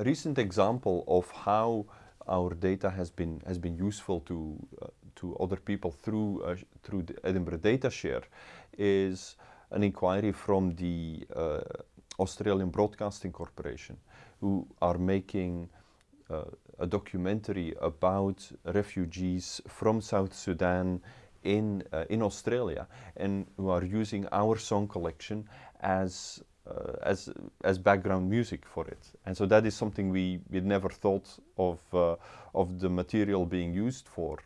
a recent example of how our data has been has been useful to uh, to other people through uh, through the Edinburgh Data Share is an inquiry from the uh, Australian Broadcasting Corporation, who are making uh, a documentary about refugees from South Sudan in uh, in Australia, and who are using our song collection as uh, as as background music for it. And so that is something we we never thought of uh, of the material being used for.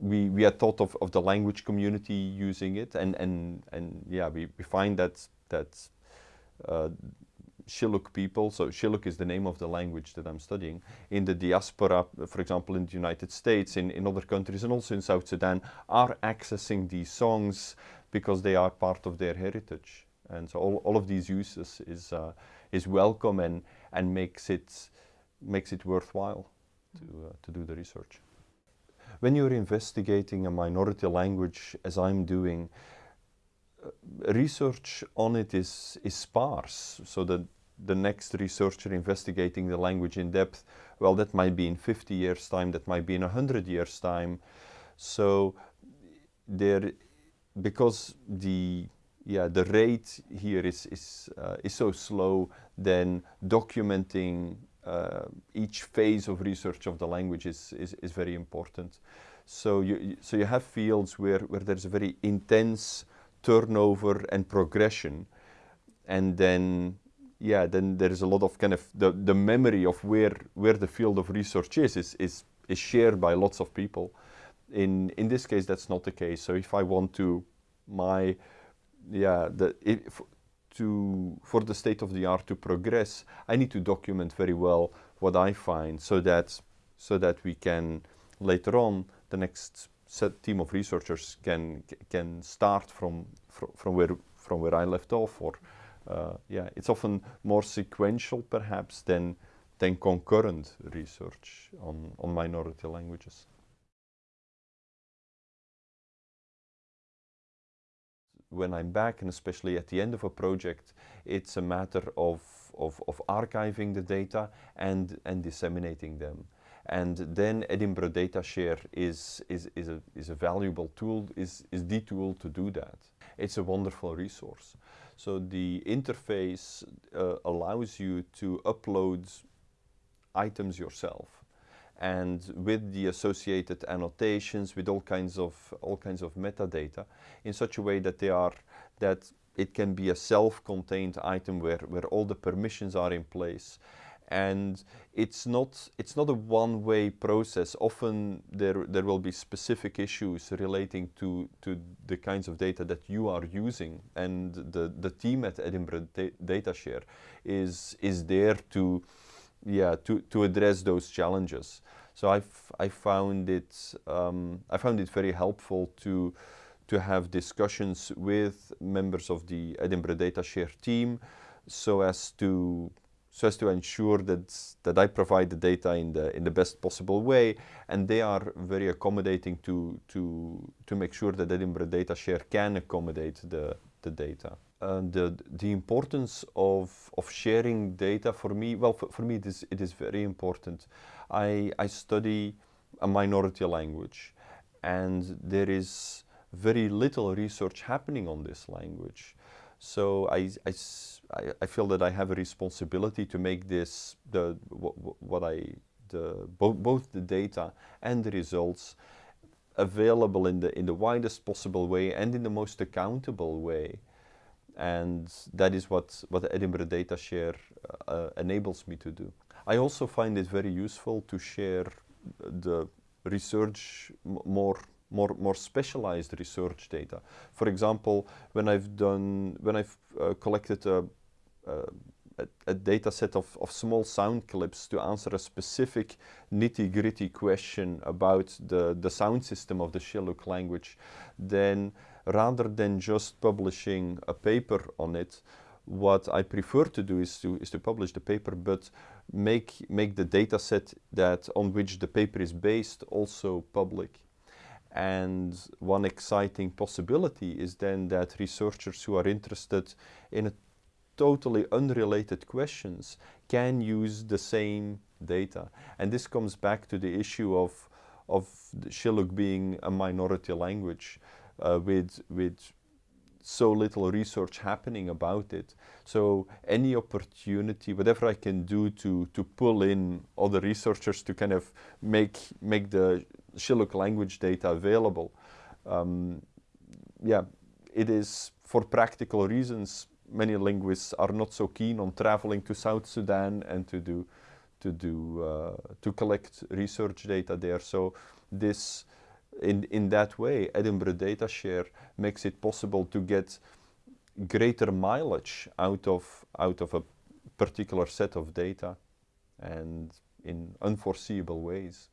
We we had thought of, of the language community using it, and and and yeah, we, we find that that uh, Shilluk people, so Shilluk is the name of the language that I'm studying, in the diaspora, for example, in the United States, in, in other countries, and also in South Sudan, are accessing these songs because they are part of their heritage. And so all, all of these uses is, uh, is welcome and, and makes, it, makes it worthwhile to, uh, to do the research. When you're investigating a minority language, as I'm doing, uh, research on it is, is sparse, so that the next researcher investigating the language in depth, well, that might be in 50 years' time, that might be in 100 years' time. So there, because the yeah, the rate here is, is, uh, is so slow, then documenting uh, each phase of research of the language is, is, is very important. So you, so you have fields where, where there's a very intense turnover and progression, and then yeah, then there is a lot of kind of the, the memory of where, where the field of research is, is, is, is shared by lots of people. In, in this case, that's not the case. So if I want to, my yeah, the, to, for the state of the art to progress, I need to document very well what I find so that, so that we can later on, the next set team of researchers can, can start from, from, from, where, from where I left off. Or, uh, yeah, it's often more sequential perhaps than, than concurrent research on, on minority languages. When I'm back, and especially at the end of a project, it's a matter of, of, of archiving the data and, and disseminating them. And then Edinburgh Data Share is, is, is, a, is a valuable tool, is, is the tool to do that. It's a wonderful resource. So the interface uh, allows you to upload items yourself and with the associated annotations, with all kinds of all kinds of metadata, in such a way that they are that it can be a self-contained item where where all the permissions are in place, and it's not it's not a one-way process. Often there there will be specific issues relating to to the kinds of data that you are using, and the the team at Edinburgh da Data Share is is there to yeah, to, to address those challenges. So I've, I found it, um, I found it very helpful to, to have discussions with members of the Edinburgh Data Share team so as to so as to ensure that that I provide the data in the in the best possible way and they are very accommodating to to to make sure that Edinburgh Data Share can accommodate the the data. Uh, the the importance of of sharing data for me well for, for me it is it is very important. I i study a minority language and there is very little research happening on this language. So i i i feel that i have a responsibility to make this the what, what i the bo both the data and the results available in the in the widest possible way and in the most accountable way and that is what, what Edinburgh Data Share uh, enables me to do. I also find it very useful to share the research more more more specialized research data. For example, when I've done when I've uh, collected a, a, a, data set of, of small sound clips to answer a specific nitty gritty question about the the sound system of the Shilluk language, then rather than just publishing a paper on it, what I prefer to do is to, is to publish the paper, but make, make the data set that on which the paper is based also public. And one exciting possibility is then that researchers who are interested in a totally unrelated questions can use the same data. And this comes back to the issue of, of Shilluk being a minority language uh, with, with so little research happening about it. So any opportunity, whatever I can do to, to pull in other researchers to kind of make, make the Shilluk language data available, um, yeah, it is for practical reasons, many linguists are not so keen on traveling to South Sudan and to do, to do, uh, to collect research data there. So this, in, in that way, Edinburgh Data Share makes it possible to get greater mileage out of, out of a particular set of data and in unforeseeable ways.